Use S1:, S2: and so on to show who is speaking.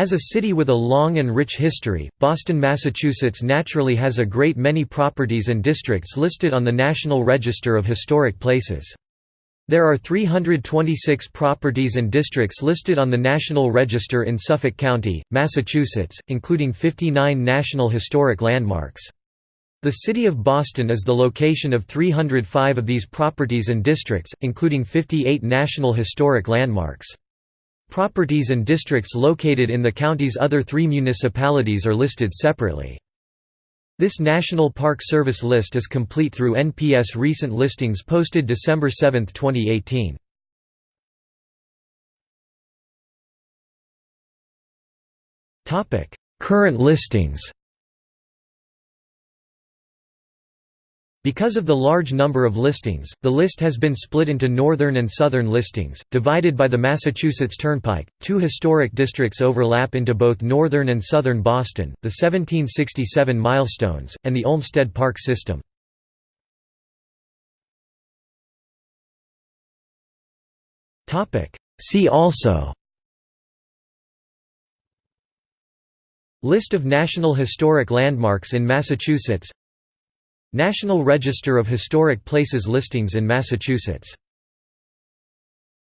S1: As a city with a long and rich history, Boston, Massachusetts naturally has a great many properties and districts listed on the National Register of Historic Places. There are 326 properties and districts listed on the National Register in Suffolk County, Massachusetts, including 59 National Historic Landmarks. The city of Boston is the location of 305 of these properties and districts, including 58 National Historic Landmarks. Properties and districts located in the county's other three municipalities are listed separately. This National Park Service list is complete through NPS recent listings posted December 7, 2018. Current listings Because of the large number of listings, the list has been split into northern and southern listings, divided by the Massachusetts Turnpike. Two historic districts overlap into both northern and southern Boston the 1767 milestones, and the Olmsted Park system. See also List of National Historic Landmarks in Massachusetts National Register of Historic Places listings in Massachusetts